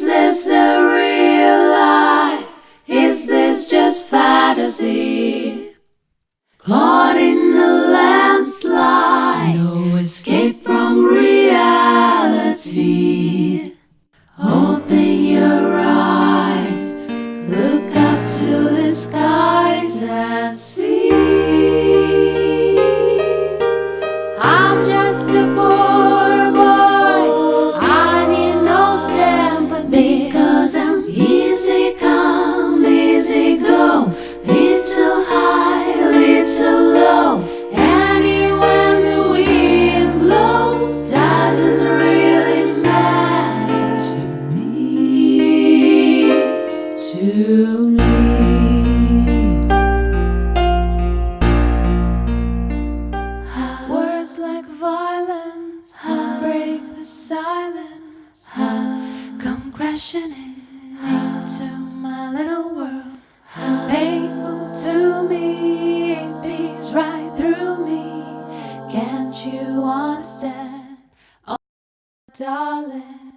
Is this the real life? Is this just fantasy? Caught in the landslide, no escape from reality. To me. Words like violence break the silence. Come crashing in into my little world. Painful to me, it beats right through me. Can't you understand, oh, darling?